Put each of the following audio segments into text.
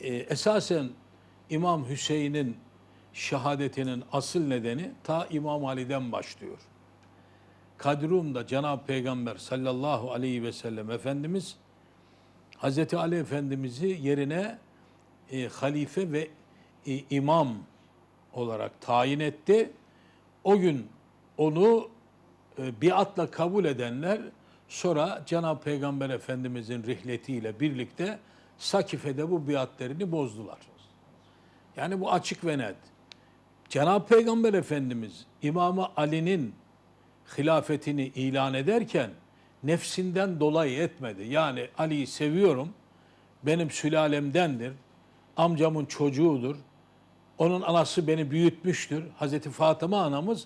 e, esasen İmam Hüseyin'in şehadetinin asıl nedeni ta İmam Ali'den başlıyor. Kadrum'da Cenab-ı Peygamber sallallahu aleyhi ve sellem Efendimiz Hazreti Ali Efendimiz'i yerine e, halife ve e, imam olarak tayin etti. O gün onu e, biatla kabul edenler sonra Cenab-ı Peygamber Efendimiz'in rihletiyle birlikte Sakife'de bu biatlerini bozdular. Yani bu açık ve net. Cenab-ı Peygamber Efendimiz İmam Ali'nin hilafetini ilan ederken nefsinden dolayı etmedi. Yani Ali'yi seviyorum, benim sülalemdendir, amcamın çocuğudur, onun anası beni büyütmüştür. Hazreti Fatıma anamız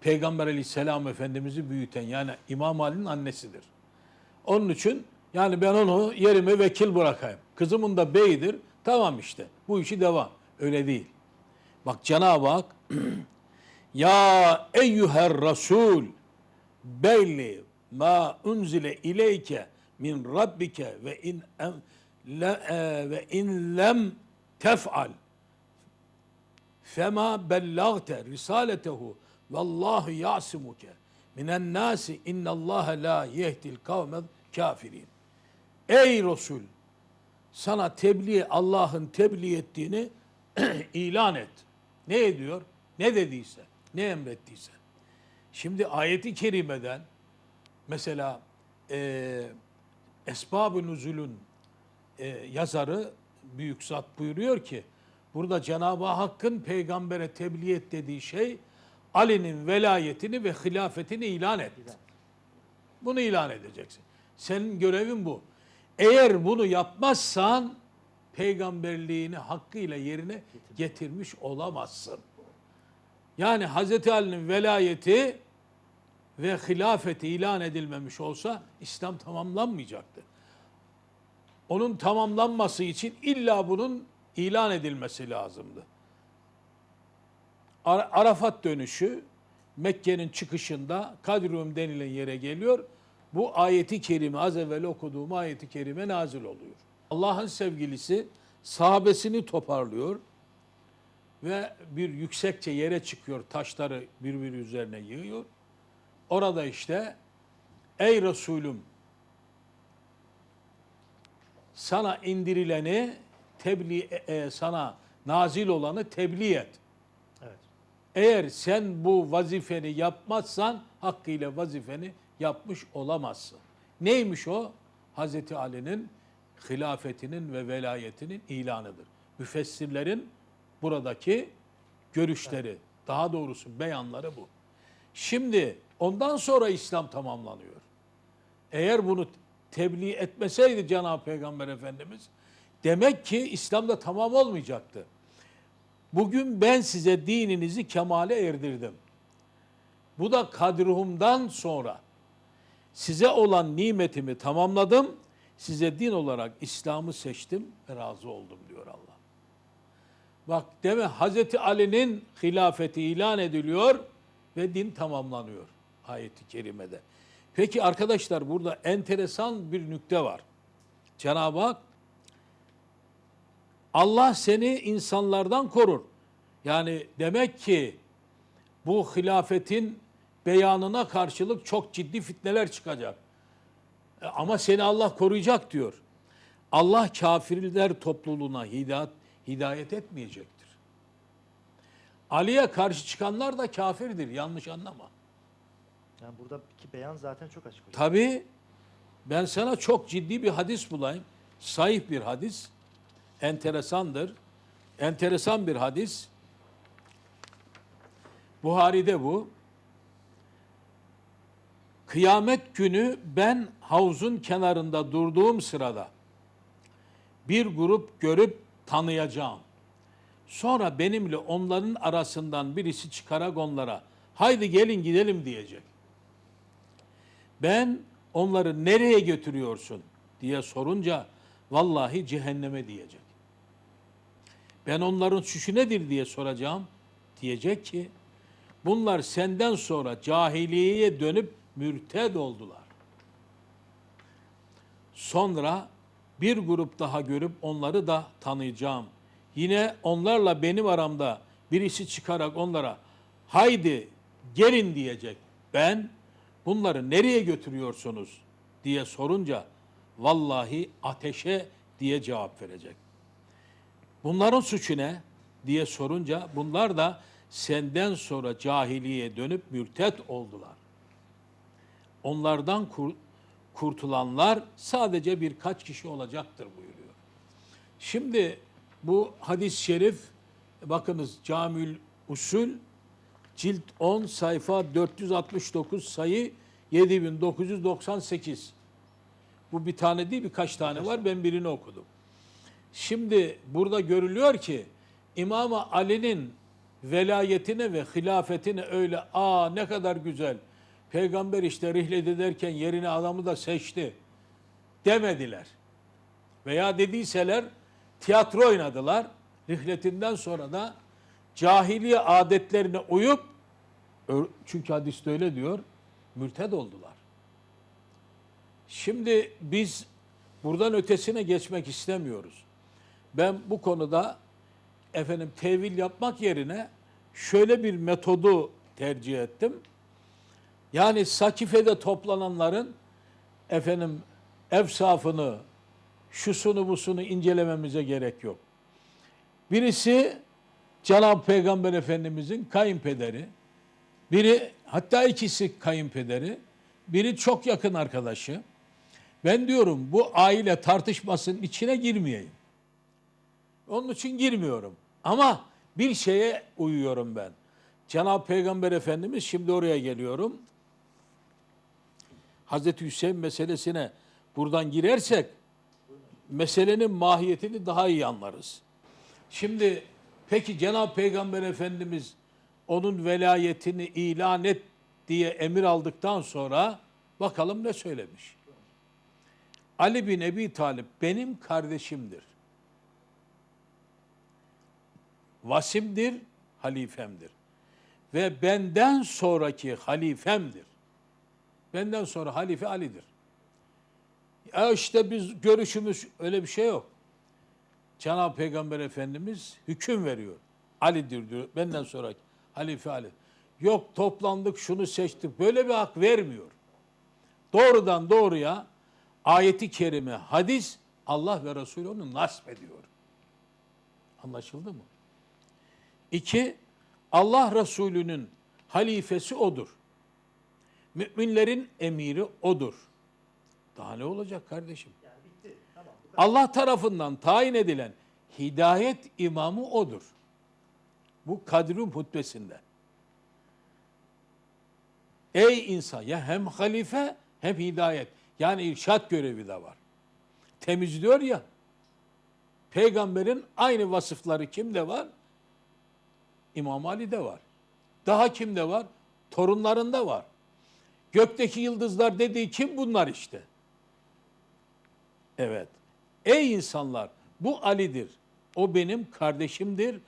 Peygamber aleyhisselam Efendimiz'i büyüten yani İmam Ali'nin annesidir. Onun için yani ben onu yerime vekil bırakayım. Kızımın da beyidir. Tamam işte bu işi devam. Öyle değil. Bak Cenab-ı Hak ya eyyüher rasul belli ma unzile ileyke min rabbike ve in em, le, e, ve in lem tef'al fema bellagte risaletehu vallahu yasimuke minen nasi innallaha la yehdil kavmel kafirin. Ey Resul sana tebliğ Allah'ın tebliğ ettiğini ilan et. Ne ediyor? Ne dediyse, ne emrettiyse. Şimdi ayeti kerimeden mesela e, Esbab-ı Nüzul'ün e, yazarı Büyük Zat buyuruyor ki burada Cenab-ı Hakk'ın peygambere tebliğ et dediği şey Ali'nin velayetini ve hilafetini ilan et. Bunu ilan edeceksin. Senin görevin bu. Eğer bunu yapmazsan peygamberliğini hakkıyla yerine getirmiş olamazsın. Yani Hz. Ali'nin velayeti ve hilafeti ilan edilmemiş olsa İslam tamamlanmayacaktı. Onun tamamlanması için illa bunun ilan edilmesi lazımdı. Ar- Arafat dönüşü Mekke'nin çıkışında Kadrum denilen yere geliyor. Bu ayeti kerime az evvel okuduğum ayeti kerime nazil oluyor. Allah'ın sevgilisi sahabesini toparlıyor ve bir yüksekçe yere çıkıyor. Taşları birbiri üzerine yığıyor. Orada işte ey Resulüm sana indirileni tebliğ e, e, sana nazil olanı tebliğ et. Evet. Eğer sen bu vazifeni yapmazsan hakkıyla vazifeni yapmış olamazsın. Neymiş o? Hazreti Ali'nin hilafetinin ve velayetinin ilanıdır. Müfessirlerin buradaki görüşleri, daha doğrusu beyanları bu. Şimdi ondan sonra İslam tamamlanıyor. Eğer bunu tebliğ etmeseydi Cenab-ı Peygamber Efendimiz demek ki İslam'da tamam olmayacaktı. Bugün ben size dininizi kemale erdirdim. Bu da kadruhumdan sonra size olan nimetimi tamamladım. Size din olarak İslam'ı seçtim ve razı oldum diyor Allah. Bak deme Hazreti Ali'nin hilafeti ilan ediliyor ve din tamamlanıyor ayeti kerimede. Peki arkadaşlar burada enteresan bir nükte var. Cenab-ı Hak Allah seni insanlardan korur. Yani demek ki bu hilafetin beyanına karşılık çok ciddi fitneler çıkacak. E, Ama seni Allah koruyacak diyor. Allah kafirler topluluğuna hidayet, hidayet etmeyecektir. Ali'ye karşı çıkanlar da kafirdir. Yanlış anlama. Yani buradaki beyan zaten çok açık hocam. Tabi ben sana çok ciddi bir hadis bulayım. Sahih bir hadis. Enteresandır. Enteresan bir hadis. Buhari'de bu. Kıyamet günü ben havuzun kenarında durduğum sırada bir grup görüp tanıyacağım. Sonra benimle onların arasından birisi çıkarak onlara haydi gelin gidelim diyecek. Ben onları nereye götürüyorsun diye sorunca vallahi cehenneme diyecek. Ben onların suçu nedir diye soracağım. Diyecek ki bunlar senden sonra cahiliyeye dönüp mürted oldular. Sonra Bir grup daha görüp onları da tanıyacağım. Yine onlarla benim aramda birisi çıkarak onlara haydi gelin diyecek. Ben bunları nereye götürüyorsunuz diye sorunca vallahi ateşe diye cevap verecek. Bunların suçu ne diye sorunca bunlar da senden sonra cahiliye dönüp mürtet oldular. Onlardan kur- kurtulanlar sadece birkaç kişi olacaktır buyuruyor. Şimdi bu hadis-i şerif bakınız Camül Usul cilt 10 sayfa 469 sayı 7998. Bu bir tane değil birkaç tane var ben birini okudum. Şimdi burada görülüyor ki İmam Ali'nin velayetine ve hilafetine öyle aa ne kadar güzel. Peygamber işte rihlet ederken yerine adamı da seçti demediler. Veya dediyseler tiyatro oynadılar. Rihletinden sonra da cahiliye adetlerine uyup çünkü hadiste öyle diyor mürted oldular. Şimdi biz buradan ötesine geçmek istemiyoruz. Ben bu konuda efendim tevil yapmak yerine şöyle bir metodu tercih ettim. Yani Sakife'de toplananların efendim efsafını, şusunu busunu incelememize gerek yok. Birisi Cenab-ı Peygamber Efendimizin kayınpederi, biri hatta ikisi kayınpederi, biri çok yakın arkadaşı. Ben diyorum bu aile tartışmasının içine girmeyeyim. Onun için girmiyorum. Ama bir şeye uyuyorum ben. Cenab-ı Peygamber Efendimiz şimdi oraya geliyorum. Hazreti Hüseyin meselesine buradan girersek meselenin mahiyetini daha iyi anlarız. Şimdi peki Cenab-ı Peygamber Efendimiz onun velayetini ilan et diye emir aldıktan sonra bakalım ne söylemiş. Ali bin Ebi Talip benim kardeşimdir. Vasimdir, halifemdir. Ve benden sonraki halifemdir. Benden sonra halife Ali'dir. Ya işte biz görüşümüz öyle bir şey yok. Cenab-ı Peygamber Efendimiz hüküm veriyor. Ali'dir diyor. Benden sonra halife Ali. Yok toplandık şunu seçtik. Böyle bir hak vermiyor. Doğrudan doğruya ayeti kerime, hadis Allah ve Resulü onu nasp ediyor. Anlaşıldı mı? İki, Allah Resulü'nün halifesi odur. Müminlerin emiri odur. Daha ne olacak kardeşim? Yani bitti. Tamam. Allah tarafından tayin edilen hidayet imamı odur. Bu Kadrum hutbesinde. Ey insan ya hem halife hem hidayet. Yani irşat görevi de var. Temizliyor ya. Peygamberin aynı vasıfları kimde var? İmam Ali'de var. Daha kimde var? Torunlarında var. Gökteki yıldızlar dediği kim bunlar işte? Evet. Ey insanlar bu Ali'dir. O benim kardeşimdir.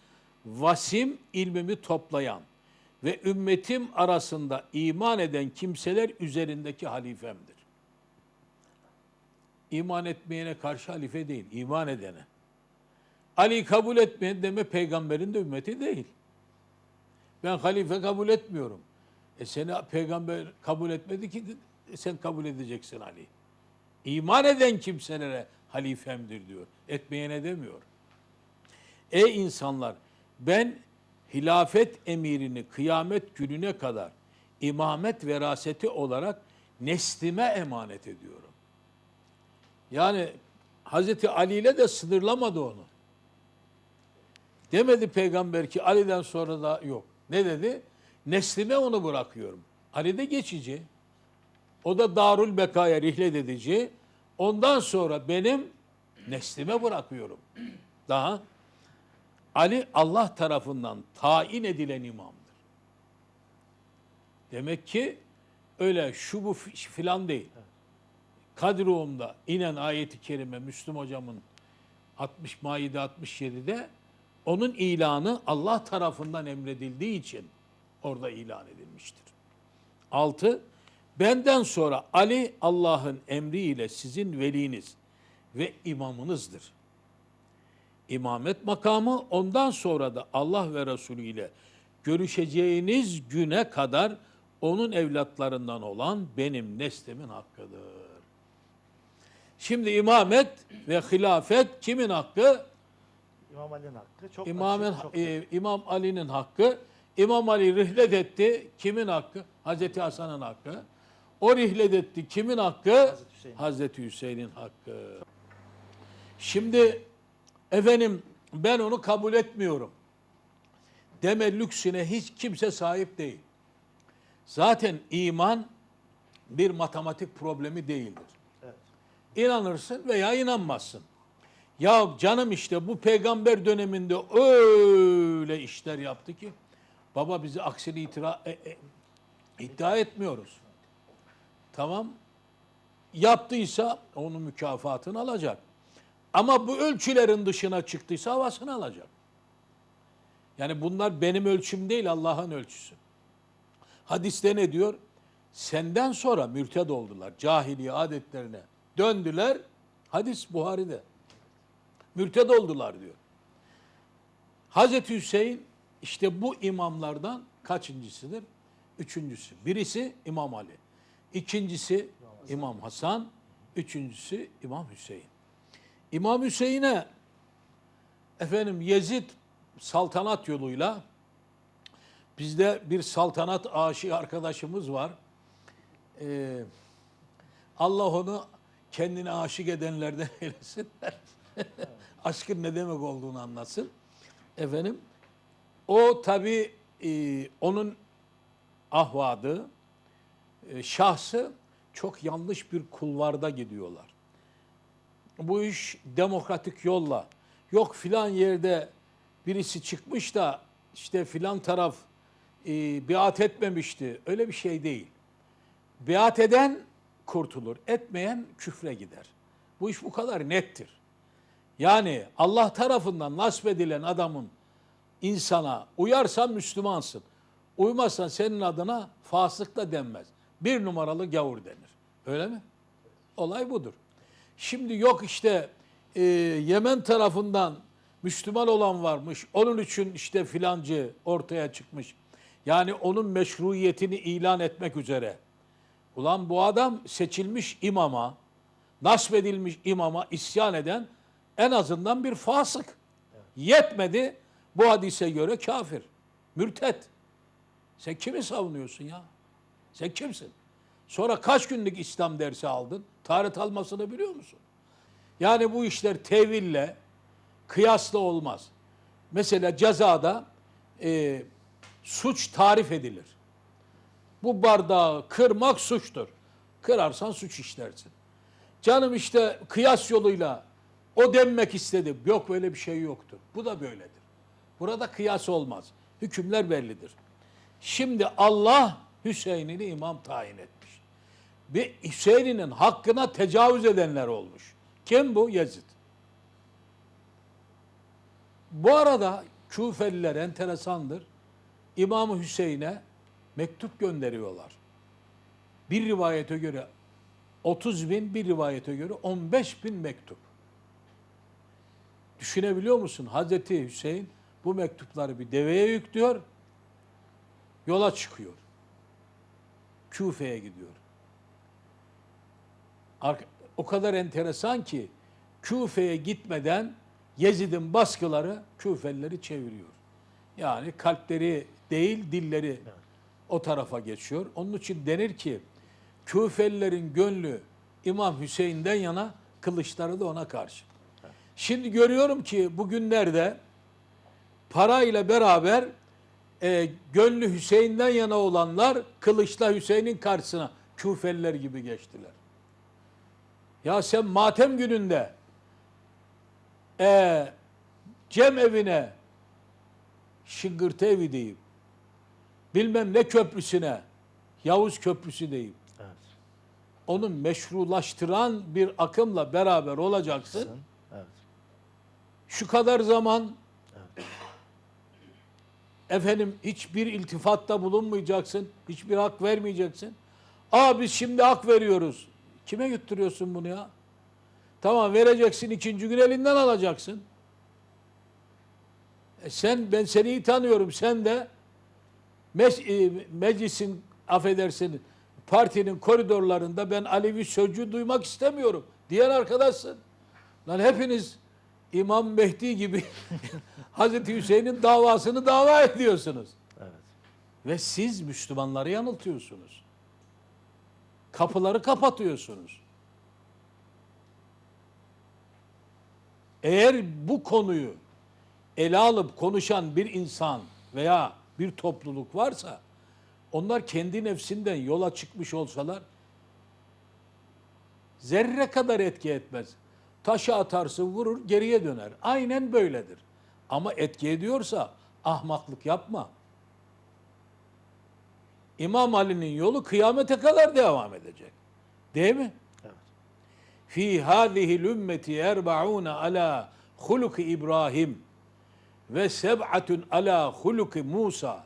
Vasim ilmimi toplayan ve ümmetim arasında iman eden kimseler üzerindeki halifemdir. İman etmeyene karşı halife değil, iman edene. Ali kabul etmeyen deme peygamberin de ümmeti değil. Ben halife kabul etmiyorum. E seni peygamber kabul etmedi ki sen kabul edeceksin Ali. İman eden kimselere halifemdir diyor. Etmeyene demiyor. Ey insanlar ben hilafet emirini kıyamet gününe kadar imamet veraseti olarak neslime emanet ediyorum. Yani Hazreti Ali ile de sınırlamadı onu. Demedi peygamber ki Ali'den sonra da yok. Ne dedi? Neslime onu bırakıyorum. Ali de geçici. O da Darül Beka'ya rihlet edici. Ondan sonra benim neslime bırakıyorum. Daha Ali Allah tarafından tayin edilen imamdır. Demek ki öyle şu bu fi- filan değil. Kadruğumda inen ayeti kerime Müslüm hocamın 60 Maide 67'de onun ilanı Allah tarafından emredildiği için orada ilan edilmiştir. 6. Benden sonra Ali Allah'ın emriyle sizin veliniz ve imamınızdır. İmamet makamı ondan sonra da Allah ve Resulü ile görüşeceğiniz güne kadar onun evlatlarından olan benim neslimin hakkıdır. Şimdi imamet ve hilafet kimin hakkı? İmam Ali'nin hakkı çok İmamın, açık, çok e, İmam Ali'nin hakkı. İmam Ali rihlet etti. Kimin hakkı? Hazreti Hasan'ın hakkı. O rihlet etti. Kimin hakkı? Hazreti Hüseyin. Hazreti Hüseyin'in hakkı. Şimdi efendim ben onu kabul etmiyorum. Deme lüksüne hiç kimse sahip değil. Zaten iman bir matematik problemi değildir. Evet. İnanırsın veya inanmazsın. Ya canım işte bu peygamber döneminde öyle işler yaptı ki baba bizi aksini itira, e- e- iddia etmiyoruz. Tamam. Yaptıysa onun mükafatını alacak. Ama bu ölçülerin dışına çıktıysa havasını alacak. Yani bunlar benim ölçüm değil Allah'ın ölçüsü. Hadiste ne diyor? Senden sonra mürted oldular. Cahiliye adetlerine döndüler. Hadis Buhari'de. Mürted oldular diyor. Hazreti Hüseyin işte bu imamlardan kaçıncısıdır? Üçüncüsü. Birisi İmam Ali. İkincisi İmam Hasan. Üçüncüsü İmam Hüseyin. İmam Hüseyin'e efendim Yezid saltanat yoluyla bizde bir saltanat aşığı arkadaşımız var. Ee, Allah onu kendine aşık edenlerden eylesin. Aşkın ne demek olduğunu anlatsın. Efendim o tabi onun ahvadı, e, şahsı çok yanlış bir kulvarda gidiyorlar. Bu iş demokratik yolla, yok filan yerde birisi çıkmış da işte filan taraf e, biat etmemişti. Öyle bir şey değil. Biat eden kurtulur, etmeyen küfre gider. Bu iş bu kadar nettir. Yani Allah tarafından nasip edilen adamın insana uyarsan Müslümansın. Uymazsan senin adına fasık da denmez. Bir numaralı gavur denir. Öyle mi? Olay budur. Şimdi yok işte e, Yemen tarafından Müslüman olan varmış. Onun için işte filancı ortaya çıkmış. Yani onun meşruiyetini ilan etmek üzere. Ulan bu adam seçilmiş imama, nasbedilmiş imama isyan eden en azından bir fasık. Yetmedi bu hadise göre kafir, mürtet. Sen kimi savunuyorsun ya? Sen kimsin? Sonra kaç günlük İslam dersi aldın? Tarih almasını biliyor musun? Yani bu işler teville, kıyasla olmaz. Mesela cezada e, suç tarif edilir. Bu bardağı kırmak suçtur. Kırarsan suç işlersin. Canım işte kıyas yoluyla o denmek istedi. Yok böyle bir şey yoktur. Bu da böyledir. Burada kıyas olmaz. Hükümler bellidir. Şimdi Allah Hüseyin'i imam tayin etmiş. Ve Hüseyin'in hakkına tecavüz edenler olmuş. Kim bu? Yezid. Bu arada Küfeliler enteresandır. İmam Hüseyin'e mektup gönderiyorlar. Bir rivayete göre 30 bin, bir rivayete göre 15 bin mektup. Düşünebiliyor musun? Hazreti Hüseyin bu mektupları bir deveye yüklüyor, yola çıkıyor. Küfe'ye gidiyor. O kadar enteresan ki Küfe'ye gitmeden Yezid'in baskıları Küfelileri çeviriyor. Yani kalpleri değil dilleri o tarafa geçiyor. Onun için denir ki Küfelilerin gönlü İmam Hüseyin'den yana kılıçları da ona karşı. Şimdi görüyorum ki bugünlerde parayla beraber e, gönlü Hüseyin'den yana olanlar kılıçla Hüseyin'in karşısına Küfeliler gibi geçtiler. Ya sen matem gününde e, Cem evine şıngırtı evi deyip bilmem ne köprüsüne Yavuz Köprüsü deyip Evet. onu meşrulaştıran bir akımla beraber olacaksın. Evet. Şu kadar zaman efendim hiçbir iltifatta bulunmayacaksın. Hiçbir hak vermeyeceksin. Aa biz şimdi hak veriyoruz. Kime götürüyorsun bunu ya? Tamam vereceksin ikinci gün elinden alacaksın. E sen ben seni iyi tanıyorum. Sen de e, meclisin affedersin partinin koridorlarında ben Alevi sözcüğü duymak istemiyorum diyen arkadaşsın. Lan hepiniz İmam Mehdi gibi Hazreti Hüseyin'in davasını dava ediyorsunuz. Evet. Ve siz Müslümanları yanıltıyorsunuz. Kapıları kapatıyorsunuz. Eğer bu konuyu ele alıp konuşan bir insan veya bir topluluk varsa onlar kendi nefsinden yola çıkmış olsalar zerre kadar etki etmez. Taşı atarsın vurur geriye döner. Aynen böyledir. Ama etki ediyorsa ahmaklık yapma. İmam Ali'nin yolu kıyamete kadar devam edecek. Değil mi? Evet. Fi hâzihil ümmeti erba'ûne alâ huluki İbrahim ve seb'atun alâ huluki Musa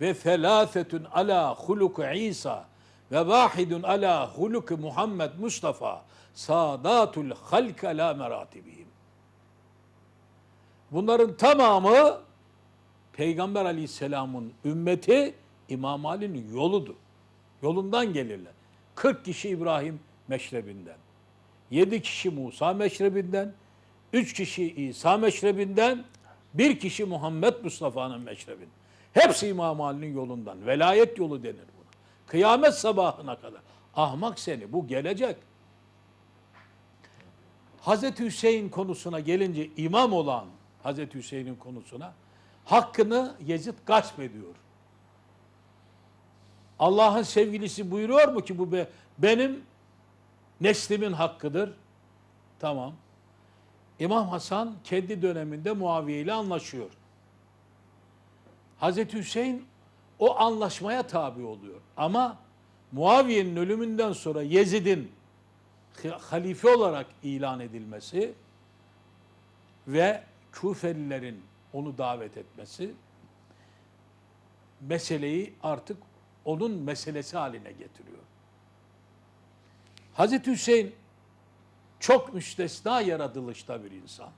ve thelâthetun alâ huluki İsa ve vâhidun alâ huluki Muhammed Mustafa sâdâtul halke lâ meratibihim. Bunların tamamı Peygamber Aleyhisselam'ın ümmeti İmam Ali'nin yoludur. Yolundan gelirler. 40 kişi İbrahim meşrebinden. 7 kişi Musa meşrebinden. 3 kişi İsa meşrebinden. Bir kişi Muhammed Mustafa'nın meşrebinden. Hepsi İmam Ali'nin yolundan. Velayet yolu denir buna. Kıyamet sabahına kadar. Ahmak seni bu gelecek. Hazreti Hüseyin konusuna gelince imam olan Hazreti Hüseyin'in konusuna hakkını Yezid gasp ediyor. Allah'ın sevgilisi buyuruyor mu ki bu be, benim neslimin hakkıdır? Tamam. İmam Hasan kendi döneminde Muaviye ile anlaşıyor. Hazreti Hüseyin o anlaşmaya tabi oluyor. Ama Muaviye'nin ölümünden sonra Yezid'in halife olarak ilan edilmesi ve Küfelilerin onu davet etmesi meseleyi artık onun meselesi haline getiriyor. Hazreti Hüseyin çok müstesna yaratılışta bir insan.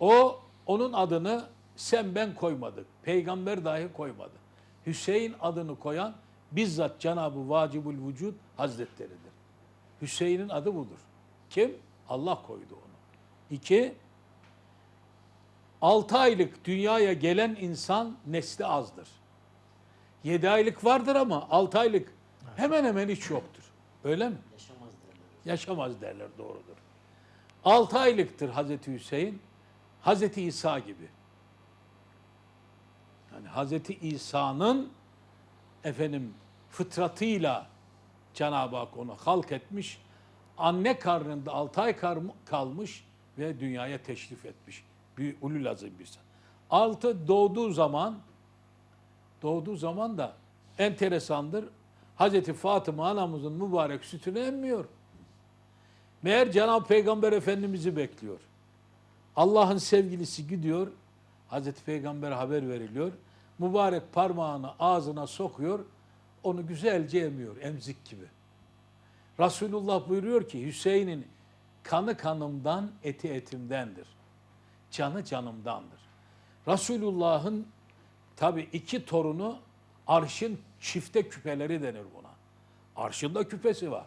O onun adını sen ben koymadık. Peygamber dahi koymadı. Hüseyin adını koyan bizzat Cenab-ı Vacibül Vücud Hazretleridir. Hüseyin'in adı budur. Kim? Allah koydu onu. İki, 6 aylık dünyaya gelen insan nesli azdır. 7 aylık vardır ama 6 aylık hemen hemen hiç yoktur. Öyle mi? Yaşamaz derler. Yaşamaz derler doğrudur. 6 aylıktır Hazreti Hüseyin. Hazreti İsa gibi. Yani Hazreti İsa'nın efendim fıtratıyla Cenab-ı Hak onu halk etmiş. Anne karnında 6 ay kalmış ve dünyaya teşrif etmiş. Bir ulul azim bir insan. Altı doğduğu zaman doğduğu zaman da enteresandır. Hazreti Fatıma anamızın mübarek sütünü emmiyor. Meğer Cenab-ı Peygamber Efendimiz'i bekliyor. Allah'ın sevgilisi gidiyor. Hazreti Peygamber haber veriliyor. Mübarek parmağını ağzına sokuyor. Onu güzelce emiyor. Emzik gibi. Resulullah buyuruyor ki Hüseyin'in kanı kanımdan, eti etimdendir. Canı canımdandır. Resulullah'ın tabi iki torunu arşın çifte küpeleri denir buna. Arşında küpesi var.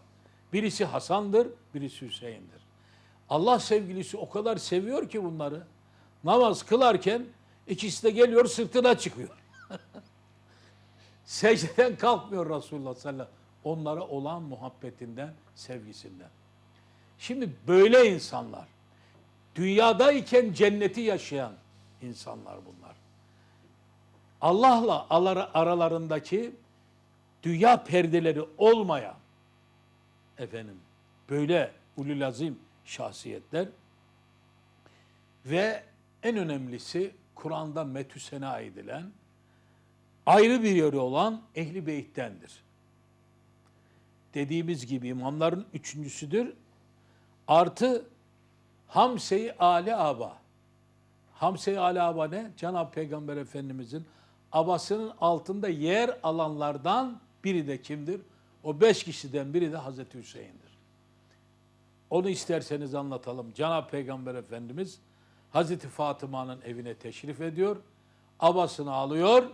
Birisi Hasan'dır, birisi Hüseyin'dir. Allah sevgilisi o kadar seviyor ki bunları. Namaz kılarken ikisi de geliyor sırtına çıkıyor. Secdeden kalkmıyor Resulullah sallallahu aleyhi ve sellem. Onlara olan muhabbetinden, sevgisinden. Şimdi böyle insanlar, dünyadayken cenneti yaşayan insanlar bunlar. Allah'la aralarındaki dünya perdeleri olmayan efendim böyle ulul azim şahsiyetler ve en önemlisi Kur'an'da metü sena edilen ayrı bir yeri olan ehli beyttendir. Dediğimiz gibi imamların üçüncüsüdür. Artı Hamse-i Ali Aba. Hamse-i Ali Aba ne? Cenab-ı Peygamber Efendimizin abasının altında yer alanlardan biri de kimdir? O beş kişiden biri de Hazreti Hüseyin'dir. Onu isterseniz anlatalım. Cenab-ı Peygamber Efendimiz Hazreti Fatıma'nın evine teşrif ediyor. Abasını alıyor.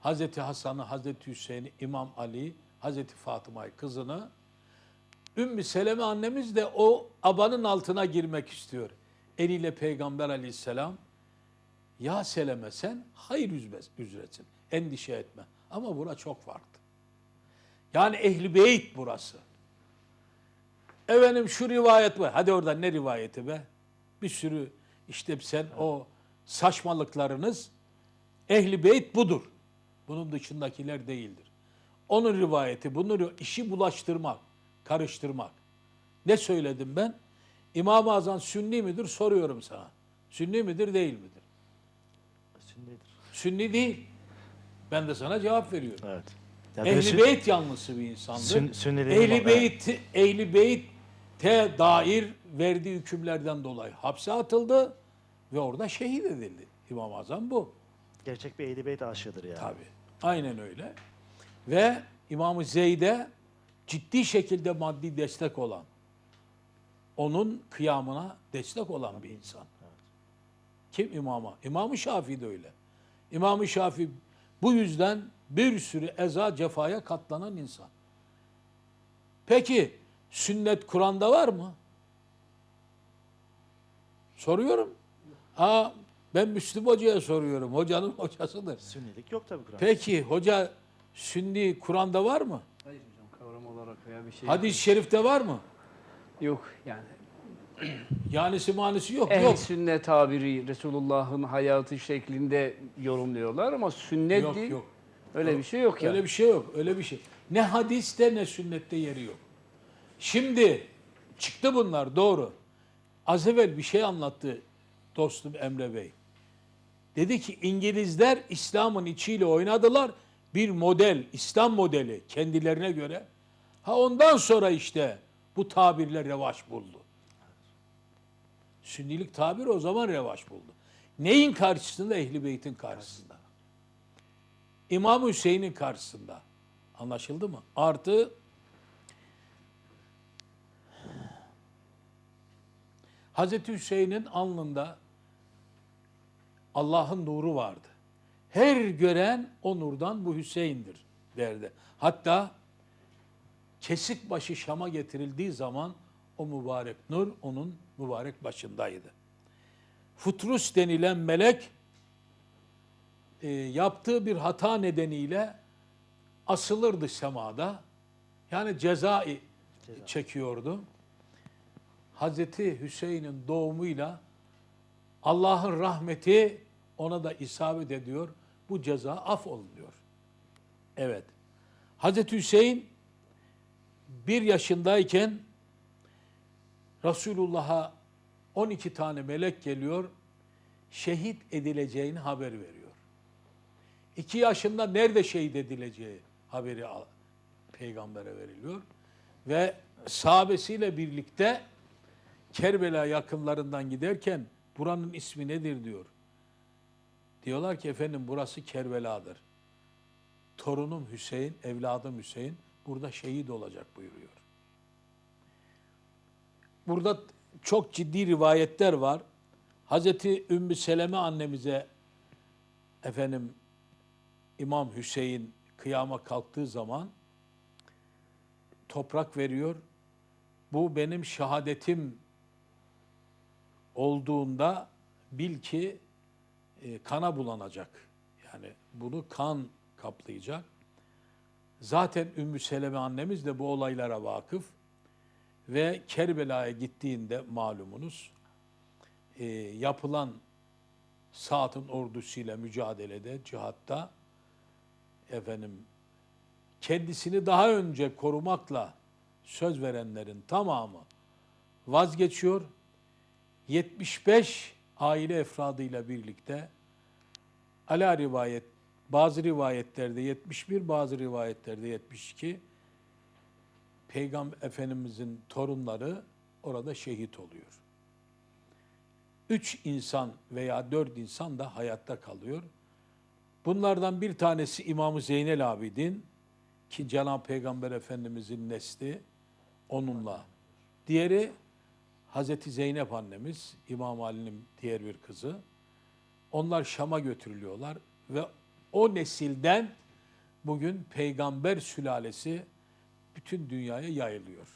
Hazreti Hasan'ı, Hazreti Hüseyin'i, İmam Ali, Hazreti Fatıma'yı, kızını. Ümmü Seleme annemiz de o abanın altına girmek istiyor. Eliyle Peygamber aleyhisselam ya Seleme sen hayır üzresin. Endişe etme. Ama bura çok farklı. Yani ehli beyt burası. Efendim şu rivayet var. Hadi oradan ne rivayeti be? Bir sürü işte sen o saçmalıklarınız ehli beyt budur. Bunun dışındakiler değildir. Onun rivayeti, bunu işi bulaştırmak, karıştırmak. Ne söyledim ben? İmam-ı Azam sünni midir soruyorum sana. Sünni midir değil midir? Sünnidir. Sünni değil. Ben de sana cevap veriyorum. Evet. Ya Ehli sün- beyt yanlısı bir insandır. Sün- Sünniliğin Ehli imam- beyt, ehli beyte dair verdiği hükümlerden dolayı hapse atıldı ve orada şehit edildi. İmam-ı Azam bu. gerçek bir ehli beyt aşığıdır yani. Tabii. Aynen öyle. Ve İmam-ı Zeyd'e ciddi şekilde maddi destek olan, onun kıyamına destek olan bir insan. Kim imama? İmam-ı Şafii de öyle. İmam-ı Şafii bu yüzden bir sürü eza cefaya katlanan insan. Peki sünnet Kur'an'da var mı? Soruyorum. Ha, ben Müslüm Hoca'ya soruyorum. Hocanın hocasıdır. Sünnilik yok tabii Kur'an'da. Peki hoca sünni Kur'an'da var mı? Hayır hocam kavram olarak veya bir şey Hadis-i şerifte var mı? yok yani. Yanisi manisi yok. Ehli yok. sünnet tabiri Resulullah'ın hayatı şeklinde yorumluyorlar ama sünnet Yok değil. yok. Öyle bir şey yok yani. Öyle bir şey yok. Öyle bir şey. Ne hadiste ne sünnette yeri yok. Şimdi çıktı bunlar doğru. Az evvel bir şey anlattı dostum Emre Bey. Dedi ki İngilizler İslam'ın içiyle oynadılar. Bir model, İslam modeli kendilerine göre. Ha ondan sonra işte bu tabirler revaç buldu. Sünnilik tabir o zaman revaç buldu. Neyin karşısında? Ehli Beyt'in karşısında. İmam Hüseyin'in karşısında. Anlaşıldı mı? Artı Hazreti Hüseyin'in alnında Allah'ın nuru vardı. Her gören o nurdan bu Hüseyin'dir derdi. Hatta kesik başı Şam'a getirildiği zaman o mübarek nur onun mübarek başındaydı. Futrus denilen melek e, yaptığı bir hata nedeniyle asılırdı semada. Yani ceza çekiyordu. Hazreti Hüseyin'in doğumuyla Allah'ın rahmeti ona da isabet ediyor. Bu ceza af oluyor. Evet. Hazreti Hüseyin bir yaşındayken Resulullah'a 12 tane melek geliyor. Şehit edileceğini haber veriyor. İki yaşında nerede şehit edileceği haberi peygambere veriliyor. Ve sahabesiyle birlikte Kerbela yakınlarından giderken buranın ismi nedir diyor. Diyorlar ki efendim burası Kerbela'dır. Torunum Hüseyin, evladım Hüseyin burada şehit olacak buyuruyor. Burada çok ciddi rivayetler var. Hazreti Ümmü Seleme annemize efendim İmam Hüseyin kıyama kalktığı zaman toprak veriyor. Bu benim şehadetim olduğunda bil ki e, kana bulanacak. Yani bunu kan kaplayacak. Zaten Ümmü Seleme annemiz de bu olaylara vakıf ve Kerbela'ya gittiğinde malumunuz e, yapılan Saat'ın ordusuyla mücadelede, cihatta efendim kendisini daha önce korumakla söz verenlerin tamamı vazgeçiyor. 75 aile efradıyla birlikte ala rivayet bazı rivayetlerde 71 bazı rivayetlerde 72 Peygamber Efendimizin torunları orada şehit oluyor. Üç insan veya dört insan da hayatta kalıyor. Bunlardan bir tanesi İmam-ı Zeynel Abidin ki Cenab-ı Peygamber Efendimizin nesli onunla Diğeri Hazreti Zeynep annemiz, İmam Ali'nin diğer bir kızı. Onlar Şam'a götürülüyorlar ve o nesilden bugün peygamber sülalesi bütün dünyaya yayılıyor.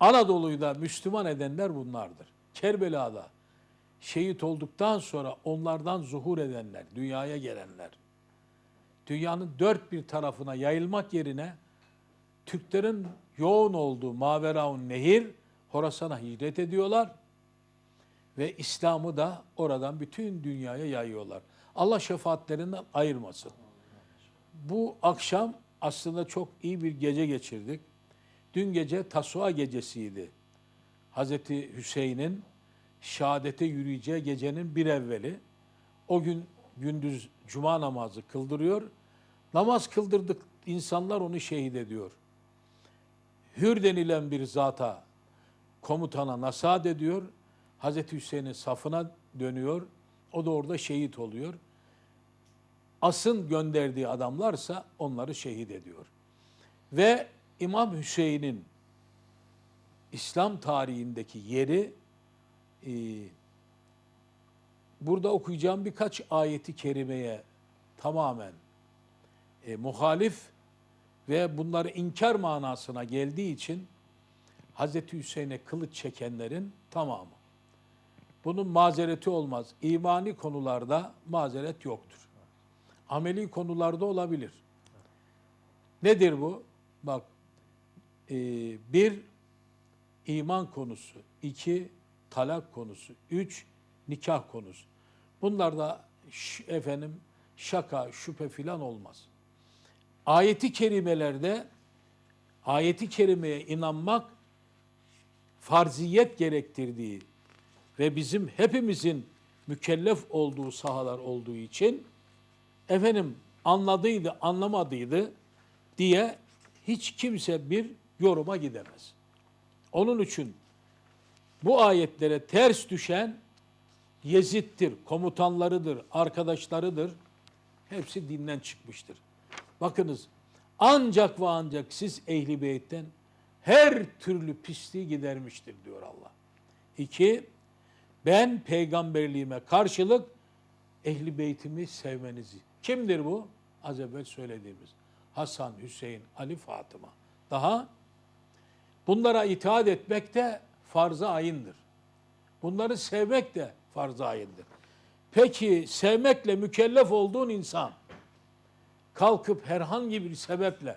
Anadolu'yu da Müslüman edenler bunlardır. Kerbela'da şehit olduktan sonra onlardan zuhur edenler, dünyaya gelenler. Dünyanın dört bir tarafına yayılmak yerine Türklerin yoğun olduğu Maveraun Nehir, Horasan'a hicret ediyorlar ve İslam'ı da oradan bütün dünyaya yayıyorlar. Allah şefaatlerinden ayırmasın. Bu akşam aslında çok iyi bir gece geçirdik. Dün gece Tasua gecesiydi. Hazreti Hüseyin'in şehadete yürüyeceği gecenin bir evveli. O gün gündüz cuma namazı kıldırıyor. Namaz kıldırdık insanlar onu şehit ediyor. Hür denilen bir zata komutana nasihat ediyor. Hazreti Hüseyin'in safına dönüyor. O da orada şehit oluyor. Asın gönderdiği adamlarsa onları şehit ediyor. Ve İmam Hüseyin'in İslam tarihindeki yeri e, burada okuyacağım birkaç ayeti kerimeye tamamen e, muhalif ve bunları inkar manasına geldiği için Hazreti Hüseyin'e kılıç çekenlerin tamamı. Bunun mazereti olmaz. İmani konularda mazeret yoktur. Ameli konularda olabilir. Nedir bu? Bak, e, bir iman konusu, iki talak konusu, üç nikah konusu. Bunlarda efendim şaka, şüphe filan olmaz. Ayeti kerimelerde ayeti kerimeye inanmak farziyet gerektirdiği ve bizim hepimizin mükellef olduğu sahalar olduğu için efendim anladıydı, anlamadıydı diye hiç kimse bir yoruma gidemez. Onun için bu ayetlere ters düşen Yezid'dir, komutanlarıdır, arkadaşlarıdır. Hepsi dinden çıkmıştır. Bakınız ancak ve ancak siz ehli beytten her türlü pisliği gidermiştir diyor Allah. İki, ben peygamberliğime karşılık ehli beytimi sevmenizi. Kimdir bu? Az evvel söylediğimiz. Hasan, Hüseyin, Ali, Fatıma. Daha bunlara itaat etmek de farz-ı ayındır. Bunları sevmek de farz-ı ayındır. Peki sevmekle mükellef olduğun insan kalkıp herhangi bir sebeple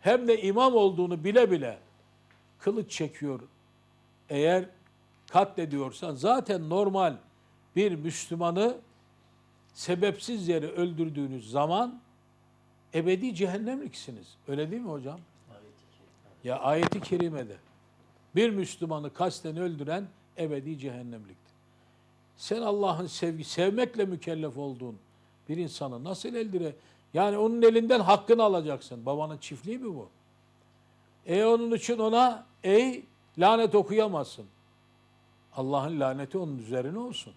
hem de imam olduğunu bile bile kılıç çekiyor. Eğer katlediyorsan zaten normal bir Müslümanı sebepsiz yere öldürdüğünüz zaman ebedi cehennemliksiniz. Öyle değil mi hocam? Ya ayeti kerimede bir Müslümanı kasten öldüren ebedi cehennemliktir. Sen Allah'ın sevgi, sevmekle mükellef olduğun bir insanı nasıl eldire? Yani onun elinden hakkını alacaksın. Babanın çiftliği mi bu? E onun için ona ey lanet okuyamazsın. Allah'ın laneti onun üzerine olsun.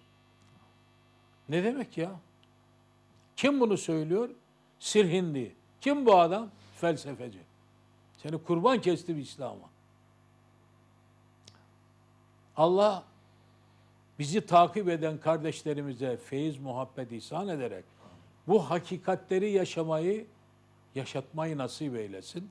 Ne demek ya? Kim bunu söylüyor? Sirhindi. Kim bu adam? Felsefeci. Seni kurban kesti bir İslam'a. Allah bizi takip eden kardeşlerimize feyiz, muhabbet ihsan ederek bu hakikatleri yaşamayı, yaşatmayı nasip eylesin.